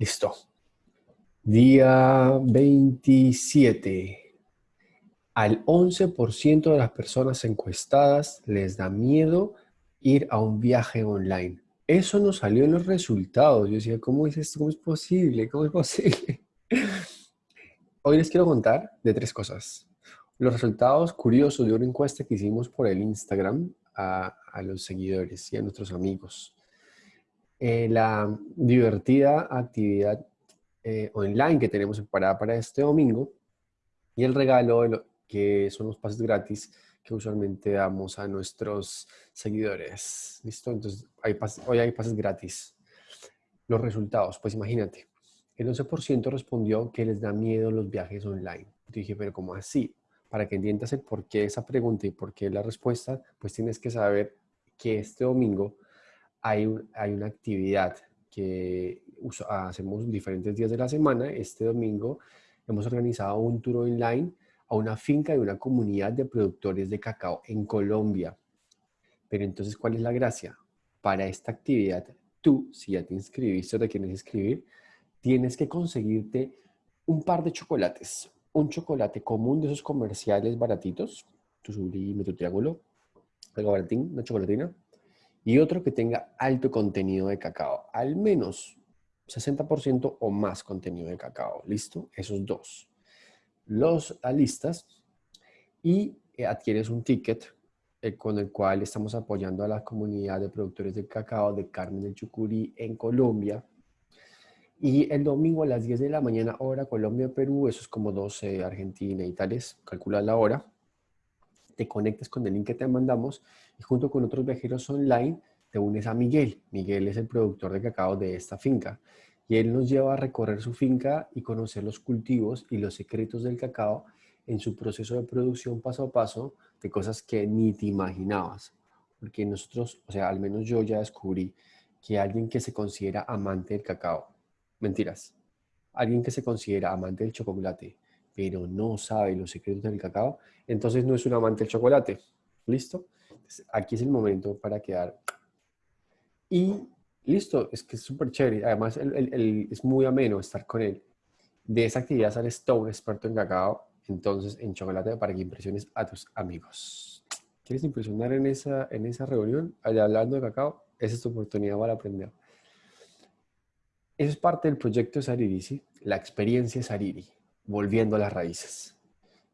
Listo. Día 27. Al 11% de las personas encuestadas les da miedo ir a un viaje online. Eso nos salió en los resultados. Yo decía, ¿cómo es esto? ¿Cómo es posible? ¿Cómo es posible? Hoy les quiero contar de tres cosas. Los resultados curiosos de una encuesta que hicimos por el Instagram a, a los seguidores y a nuestros amigos. Eh, la divertida actividad eh, online que tenemos preparada para este domingo y el regalo que son los pases gratis que usualmente damos a nuestros seguidores. ¿Listo? Entonces, hoy hay pases gratis. Los resultados, pues imagínate, el 11% respondió que les da miedo los viajes online. Yo dije, pero ¿cómo así? Para que entiendas el por qué esa pregunta y por qué la respuesta, pues tienes que saber que este domingo hay, una actividad que hacemos diferentes días de la semana. Este domingo hemos organizado un tour online a una finca de una comunidad de productores de cacao en Colombia. Pero entonces, ¿cuál es la gracia? Para esta actividad, tú, si ya te inscribiste o te quieres inscribir, tienes que conseguirte un par de chocolates. Un chocolate común de esos comerciales baratitos, tu sublime, tu triángulo, algo baratín, una chocolatina, y otro que tenga alto contenido de cacao, al menos 60% o más contenido de cacao. ¿Listo? Esos dos. Los alistas y eh, adquieres un ticket eh, con el cual estamos apoyando a la comunidad de productores de cacao de Carmen del Chucurí en Colombia. Y el domingo a las 10 de la mañana, hora Colombia-Perú, eso es como 12 Argentina y tales, calcula la hora te conectas con el link que te mandamos y junto con otros viajeros online te unes a Miguel. Miguel es el productor de cacao de esta finca y él nos lleva a recorrer su finca y conocer los cultivos y los secretos del cacao en su proceso de producción paso a paso de cosas que ni te imaginabas. Porque nosotros, o sea, al menos yo ya descubrí que alguien que se considera amante del cacao, mentiras, alguien que se considera amante del chocolate, pero no sabe los secretos del cacao, entonces no es un amante del chocolate. ¿Listo? aquí es el momento para quedar. Y listo, es que es súper chévere. Además, es muy ameno estar con él. De esa actividad sales todo un experto en cacao, entonces en chocolate para que impresiones a tus amigos. ¿Quieres impresionar en esa, en esa reunión? Hablando de cacao, esa es tu oportunidad para aprender. Eso es parte del proyecto Sariri, ¿sí? La experiencia Sariri. Volviendo a las Raíces,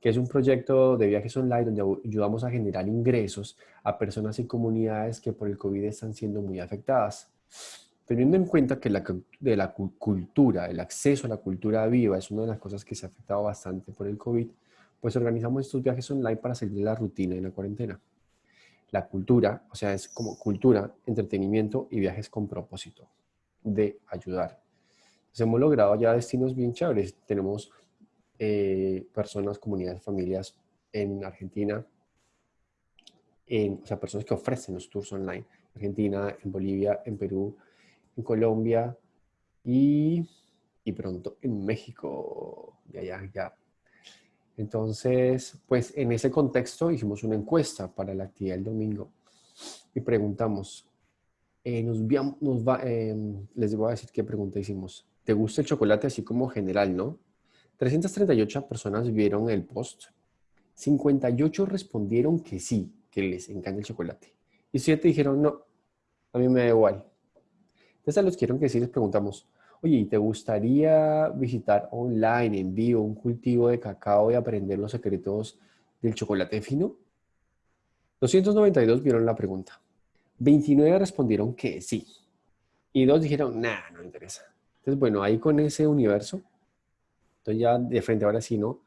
que es un proyecto de viajes online donde ayudamos a generar ingresos a personas y comunidades que por el COVID están siendo muy afectadas. Teniendo en cuenta que la, de la cultura, el acceso a la cultura viva es una de las cosas que se ha afectado bastante por el COVID, pues organizamos estos viajes online para salir de la rutina y la cuarentena. La cultura, o sea, es como cultura, entretenimiento y viajes con propósito de ayudar. Entonces hemos logrado ya destinos bien chéveres. Tenemos eh, personas, comunidades, familias en Argentina, en, o sea, personas que ofrecen los tours online. En Argentina, en Bolivia, en Perú, en Colombia y, y pronto en México. Ya, ya, ya. Entonces, pues en ese contexto hicimos una encuesta para la actividad del domingo y preguntamos, eh, nos, nos va, eh, les voy a decir qué pregunta hicimos. ¿Te gusta el chocolate así como general, no? 338 personas vieron el post. 58 respondieron que sí, que les encanta el chocolate. Y 7 dijeron, no, a mí me da igual. Entonces a los que que sí les preguntamos, oye, ¿te gustaría visitar online, en vivo, un cultivo de cacao y aprender los secretos del chocolate fino? 292 vieron la pregunta. 29 respondieron que sí. Y dos dijeron, nah, no me interesa. Entonces, bueno, ahí con ese universo entonces ya de frente ahora sí, ¿no?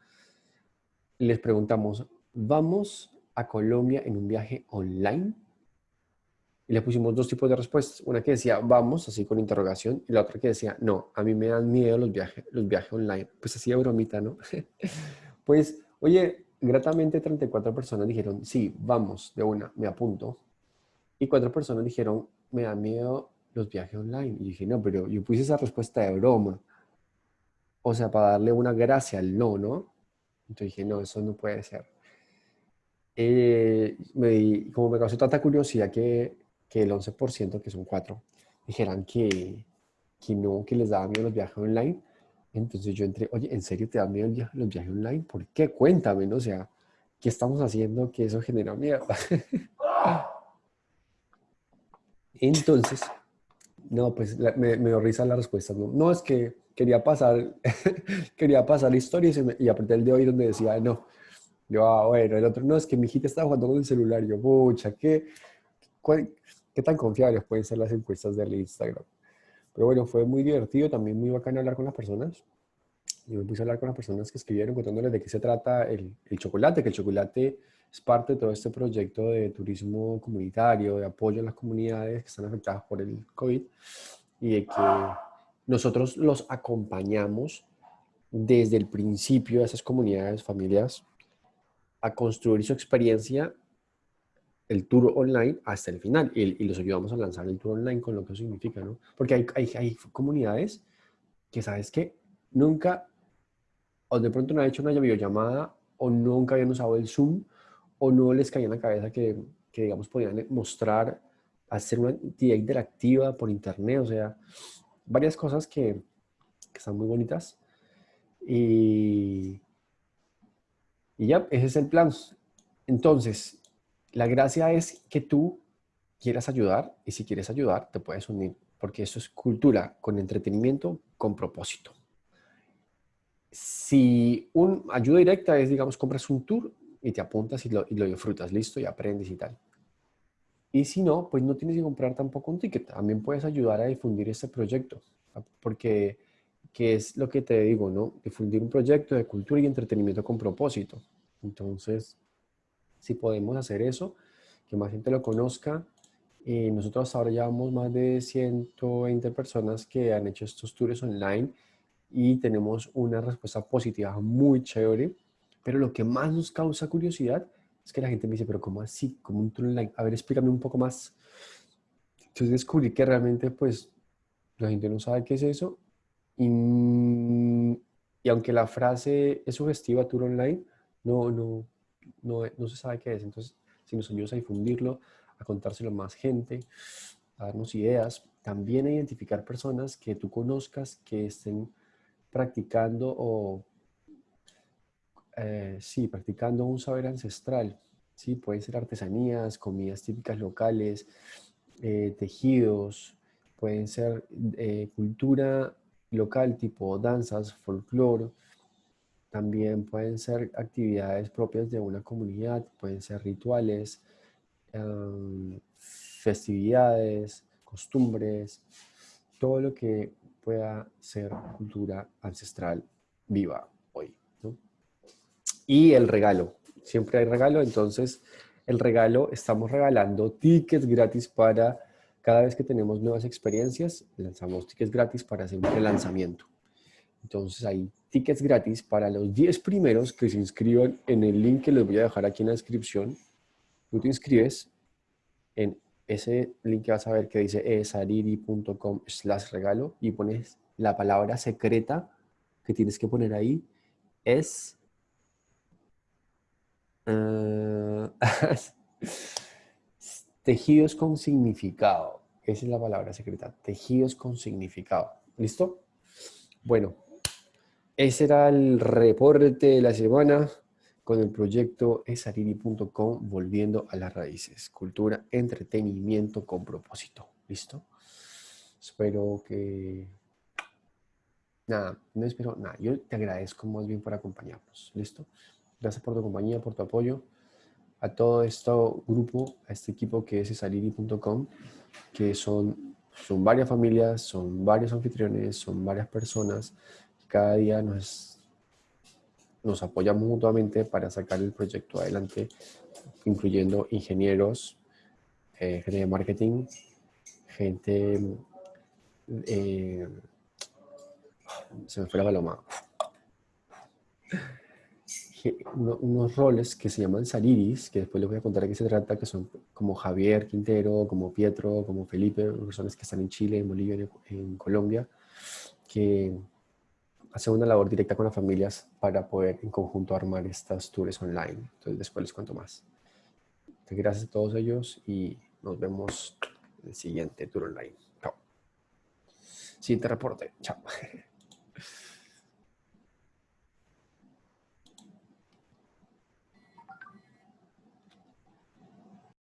Les preguntamos, ¿vamos a Colombia en un viaje online? Y le pusimos dos tipos de respuestas. Una que decía, vamos, así con interrogación, y la otra que decía, no, a mí me dan miedo los viajes, los viajes online. Pues así de bromita, ¿no? pues, oye, gratamente 34 personas dijeron, sí, vamos, de una, me apunto. Y cuatro personas dijeron, me da miedo los viajes online. Y dije, no, pero yo puse esa respuesta de broma o sea, para darle una gracia al no, ¿no? Entonces dije, no, eso no puede ser. Eh, como me causó tanta curiosidad que, que el 11%, que son cuatro, dijeran que, que no, que les daba miedo los viajes online. Entonces yo entré, oye, ¿en serio te da miedo los viajes online? ¿Por qué? Cuéntame, ¿no? O sea, ¿qué estamos haciendo que eso genera miedo? Entonces, no, pues me, me risa la respuesta. No, no es que quería pasar, quería pasar la historia y, se me, y apreté el de hoy donde decía, no. Yo, ah, bueno, el otro, no, es que mi hijita estaba jugando con el celular. Yo, pucha, ¿qué, ¿qué tan confiables pueden ser las encuestas del Instagram? Pero bueno, fue muy divertido, también muy bacán hablar con las personas. Yo me puse a hablar con las personas que escribieron contándoles de qué se trata el chocolate, que el chocolate es parte de todo este proyecto de turismo comunitario, de apoyo a las comunidades que están afectadas por el COVID y de que nosotros los acompañamos desde el principio a esas comunidades, familias, a construir su experiencia el tour online hasta el final y, los ayudamos a lanzar el tour online con lo que eso significa, ¿no? Porque hay, hay, hay comunidades que, ¿sabes que Nunca, o de pronto no han hecho una videollamada, o nunca habían usado el Zoom, o no les caía en la cabeza que, que digamos, podían mostrar, hacer una actividad interactiva por internet, o sea, varias cosas que, que están muy bonitas. Y, y ya, ese es el plan. Entonces, la gracia es que tú quieras ayudar y si quieres ayudar te puedes unir porque eso es cultura con entretenimiento con propósito. Si un ayuda directa es, digamos, compras un tour y te apuntas y lo, y lo disfrutas, listo, y aprendes y tal. Y si no, pues no tienes que comprar tampoco un ticket. También puedes ayudar a difundir este proyecto. Porque, ¿qué es lo que te digo, no? Difundir un proyecto de cultura y entretenimiento con propósito. Entonces, si podemos hacer eso, que más gente lo conozca. Y nosotros ahora llevamos más de 120 personas que han hecho estos tours online y tenemos una respuesta positiva muy chévere. Pero lo que más nos causa curiosidad es que la gente me dice, pero ¿cómo así? ¿Cómo un tour online? A ver, explícame un poco más. Entonces descubrí que realmente pues la gente no sabe qué es eso. Y, y aunque la frase es sugestiva, tour online, no, no, no, no se sabe qué es. Entonces, si nos ayudas a difundirlo, a contárselo a más gente, a darnos ideas, también a identificar personas que tú conozcas que estén practicando o, eh, sí, practicando un saber ancestral. Sí, pueden ser artesanías, comidas típicas locales, eh, tejidos, pueden ser eh, cultura local tipo danzas, folclore, también pueden ser actividades propias de una comunidad, pueden ser rituales, em, festividades, costumbres, todo lo que pueda ser cultura ancestral viva. Y el regalo, siempre hay regalo, entonces el regalo, estamos regalando tickets gratis para cada vez que tenemos nuevas experiencias, lanzamos tickets gratis para hacer un relanzamiento. Entonces hay tickets gratis para los 10 primeros que se inscriban en el link que les voy a dejar aquí en la descripción. Tú te inscribes en ese link que vas a ver que dice esariri.com slash regalo y pones la palabra secreta que tienes que poner ahí es uh, tejidos con significado. Esa es la palabra secreta, tejidos con significado. ¿Listo? Bueno, ese era el reporte de la semana con el proyecto esariri.com Volviendo a las Raíces. Cultura, entretenimiento con propósito. ¿Listo? Espero que... Nada, no espero nada. Yo te agradezco más bien por acompañarnos. ¿Listo? Gracias por tu compañía, por tu apoyo. A todo este grupo, a este equipo que es esariri.com, que son, son varias familias, son varios anfitriones, son varias personas cada día nos, nos apoyamos mutuamente para sacar el proyecto adelante, incluyendo ingenieros, eh, gente de marketing, gente... Eh, se me fue la paloma. Unos roles que se llaman saliris, que después les voy a contar de qué se trata, que son como Javier Quintero, como Pietro, como Felipe, personas que están en Chile, en Bolivia, en Colombia, que hacer una labor directa con las familias para poder en conjunto armar estas tours online. Entonces después les cuento más. gracias a todos ellos y nos vemos en el siguiente tour online. Chao. Siguiente reporte. Chao.